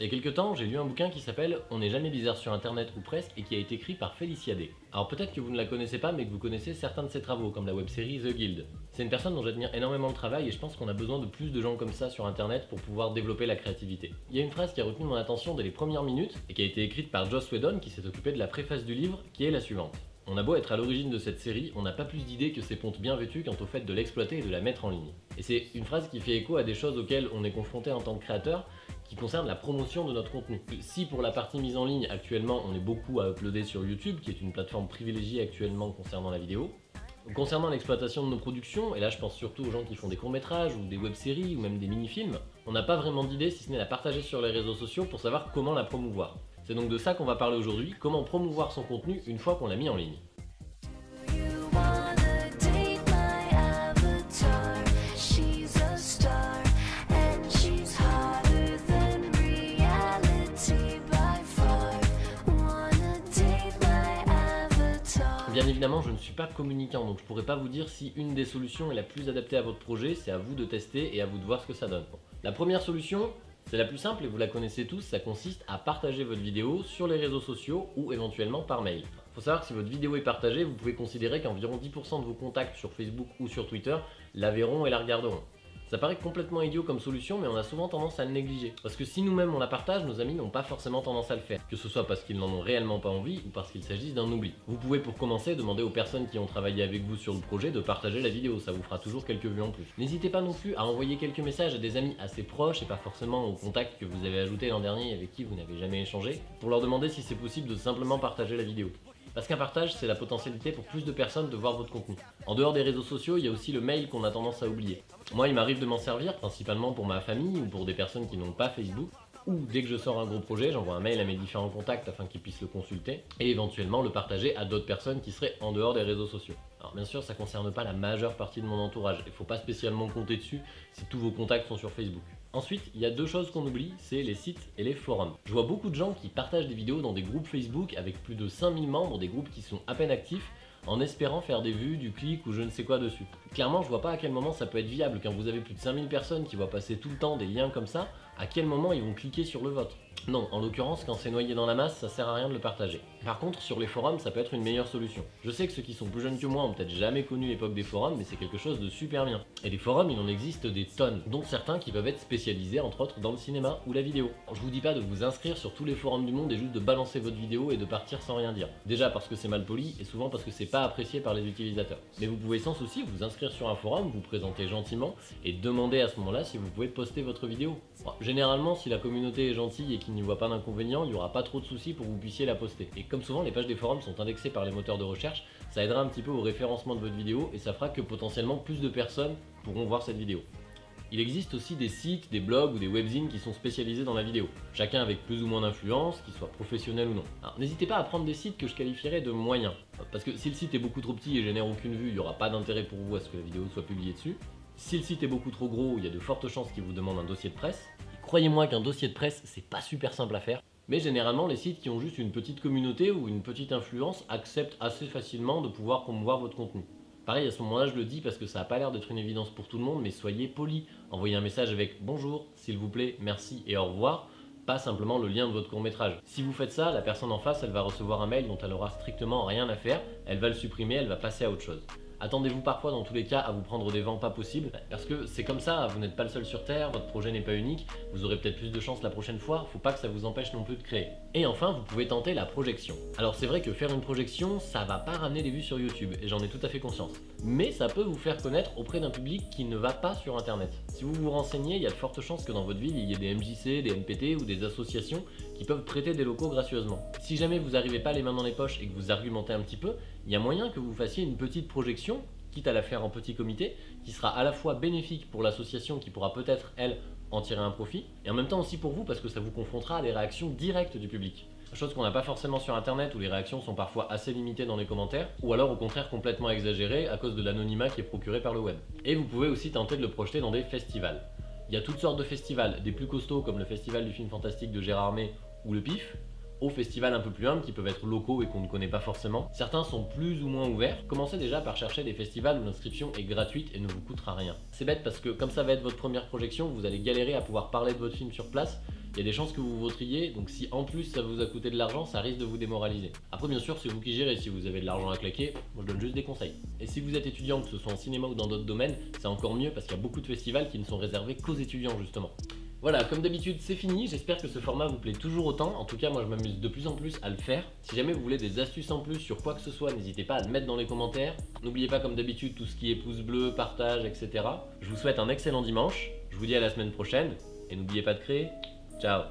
Il y a quelques temps, j'ai lu un bouquin qui s'appelle On n'est jamais bizarre sur internet ou presque et qui a été écrit par Félicia Day. Alors peut-être que vous ne la connaissez pas mais que vous connaissez certains de ses travaux comme la web-série The Guild. C'est une personne dont j'admire énormément le travail et je pense qu'on a besoin de plus de gens comme ça sur internet pour pouvoir développer la créativité. Il y a une phrase qui a retenu mon attention dès les premières minutes et qui a été écrite par Joss Whedon qui s'est occupé de la préface du livre qui est la suivante. On a beau être à l'origine de cette série, on n'a pas plus d'idées que ces pontes bien vêtues quant au fait de l'exploiter et de la mettre en ligne. Et c'est une phrase qui fait écho à des choses auxquelles on est confronté en tant que créateur, qui concerne la promotion de notre contenu. Si pour la partie mise en ligne, actuellement, on est beaucoup à uploader sur YouTube, qui est une plateforme privilégiée actuellement concernant la vidéo, Concernant l'exploitation de nos productions, et là je pense surtout aux gens qui font des courts-métrages ou des web-séries ou même des mini-films, on n'a pas vraiment d'idée si ce n'est la partager sur les réseaux sociaux pour savoir comment la promouvoir. C'est donc de ça qu'on va parler aujourd'hui, comment promouvoir son contenu une fois qu'on l'a mis en ligne. Évidemment, je ne suis pas communicant, donc je pourrais pas vous dire si une des solutions est la plus adaptée à votre projet, c'est à vous de tester et à vous de voir ce que ça donne. La première solution, c'est la plus simple et vous la connaissez tous, ça consiste à partager votre vidéo sur les réseaux sociaux ou éventuellement par mail. Faut savoir que si votre vidéo est partagée, vous pouvez considérer qu'environ 10% de vos contacts sur Facebook ou sur Twitter la verront et la regarderont. Ça paraît complètement idiot comme solution, mais on a souvent tendance à le négliger. Parce que si nous-mêmes on la partage, nos amis n'ont pas forcément tendance à le faire. Que ce soit parce qu'ils n'en ont réellement pas envie ou parce qu'il s'agisse d'un oubli. Vous pouvez pour commencer demander aux personnes qui ont travaillé avec vous sur le projet de partager la vidéo, ça vous fera toujours quelques vues en plus. N'hésitez pas non plus à envoyer quelques messages à des amis assez proches et pas forcément aux contacts que vous avez ajoutés l'an dernier et avec qui vous n'avez jamais échangé, pour leur demander si c'est possible de simplement partager la vidéo. Parce qu'un partage, c'est la potentialité pour plus de personnes de voir votre contenu. En dehors des réseaux sociaux, il y a aussi le mail qu'on a tendance à oublier. Moi, il m'arrive de m'en servir, principalement pour ma famille ou pour des personnes qui n'ont pas Facebook, ou dès que je sors un gros projet, j'envoie un mail à mes différents contacts afin qu'ils puissent le consulter, et éventuellement le partager à d'autres personnes qui seraient en dehors des réseaux sociaux. Alors bien sûr, ça ne concerne pas la majeure partie de mon entourage, il ne faut pas spécialement compter dessus si tous vos contacts sont sur Facebook. Ensuite, il y a deux choses qu'on oublie, c'est les sites et les forums. Je vois beaucoup de gens qui partagent des vidéos dans des groupes Facebook avec plus de 5000 membres, des groupes qui sont à peine actifs, en espérant faire des vues, du clic ou je ne sais quoi dessus. Clairement, je vois pas à quel moment ça peut être viable quand vous avez plus de 5000 personnes qui voient passer tout le temps des liens comme ça, à quel moment ils vont cliquer sur le vôtre. Non, en l'occurrence, quand c'est noyé dans la masse, ça sert à rien de le partager. Par contre, sur les forums, ça peut être une meilleure solution. Je sais que ceux qui sont plus jeunes que moi ont peut-être jamais connu l'époque des forums, mais c'est quelque chose de super bien. Et des forums, il en existe des tonnes, dont certains qui peuvent être spécialisés, entre autres, dans le cinéma ou la vidéo. Je vous dis pas de vous inscrire sur tous les forums du monde et juste de balancer votre vidéo et de partir sans rien dire. Déjà parce que c'est mal poli, et souvent parce que c'est pas apprécié par les utilisateurs. Mais vous pouvez sans souci vous inscrire sur un forum, vous présenter gentiment, et demander à ce moment-là si vous pouvez poster votre vidéo. Généralement, si la communauté est gentille et qu'il n'y voit pas d'inconvénient, il n'y aura pas trop de soucis pour que vous puissiez la poster. Et comme souvent, les pages des forums sont indexées par les moteurs de recherche, ça aidera un petit peu au référencement de votre vidéo et ça fera que potentiellement plus de personnes pourront voir cette vidéo. Il existe aussi des sites, des blogs ou des webzines qui sont spécialisés dans la vidéo, chacun avec plus ou moins d'influence, qu'ils soient professionnels ou non. Alors n'hésitez pas à prendre des sites que je qualifierais de moyens, parce que si le site est beaucoup trop petit et génère aucune vue, il n'y aura pas d'intérêt pour vous à ce que la vidéo soit publiée dessus. Si le site est beaucoup trop gros, il y a de fortes chances qu'il vous demande un dossier de presse. Croyez-moi qu'un dossier de presse, c'est pas super simple à faire. Mais généralement, les sites qui ont juste une petite communauté ou une petite influence acceptent assez facilement de pouvoir promouvoir votre contenu. Pareil, à ce moment-là, je le dis parce que ça n'a pas l'air d'être une évidence pour tout le monde, mais soyez poli. Envoyez un message avec « Bonjour, s'il vous plaît, merci et au revoir », pas simplement le lien de votre court-métrage. Si vous faites ça, la personne en face, elle va recevoir un mail dont elle aura strictement rien à faire, elle va le supprimer, elle va passer à autre chose. Attendez-vous parfois dans tous les cas à vous prendre des vents pas possibles, parce que c'est comme ça, vous n'êtes pas le seul sur Terre, votre projet n'est pas unique, vous aurez peut-être plus de chance la prochaine fois, faut pas que ça vous empêche non plus de créer. Et enfin, vous pouvez tenter la projection. Alors c'est vrai que faire une projection, ça va pas ramener des vues sur YouTube, et j'en ai tout à fait conscience. Mais ça peut vous faire connaître auprès d'un public qui ne va pas sur internet. Si vous vous renseignez, il y a de fortes chances que dans votre ville, il y ait des MJC, des NPT ou des associations qui peuvent prêter des locaux gracieusement. Si jamais vous n'arrivez pas les mains dans les poches et que vous argumentez un petit peu, il y a moyen que vous fassiez une petite projection quitte à la faire en petit comité, qui sera à la fois bénéfique pour l'association qui pourra peut-être, elle, en tirer un profit, et en même temps aussi pour vous parce que ça vous confrontera à des réactions directes du public. Chose qu'on n'a pas forcément sur internet où les réactions sont parfois assez limitées dans les commentaires, ou alors au contraire complètement exagérées à cause de l'anonymat qui est procuré par le web. Et vous pouvez aussi tenter de le projeter dans des festivals. Il y a toutes sortes de festivals, des plus costauds comme le festival du film fantastique de Gérard May ou le PIF, aux festivals un peu plus humbles qui peuvent être locaux et qu'on ne connaît pas forcément. Certains sont plus ou moins ouverts. Commencez déjà par chercher des festivals où l'inscription est gratuite et ne vous coûtera rien. C'est bête parce que comme ça va être votre première projection, vous allez galérer à pouvoir parler de votre film sur place il y a des chances que vous voteriez, donc si en plus ça vous a coûté de l'argent, ça risque de vous démoraliser. Après bien sûr, c'est vous qui gérez, si vous avez de l'argent à claquer, moi je donne juste des conseils. Et si vous êtes étudiant, que ce soit en cinéma ou dans d'autres domaines, c'est encore mieux parce qu'il y a beaucoup de festivals qui ne sont réservés qu'aux étudiants justement. Voilà, comme d'habitude, c'est fini. J'espère que ce format vous plaît toujours autant. En tout cas, moi, je m'amuse de plus en plus à le faire. Si jamais vous voulez des astuces en plus sur quoi que ce soit, n'hésitez pas à le mettre dans les commentaires. N'oubliez pas, comme d'habitude, tout ce qui est pouce bleu, partage, etc. Je vous souhaite un excellent dimanche. Je vous dis à la semaine prochaine. Et n'oubliez pas de créer. Ciao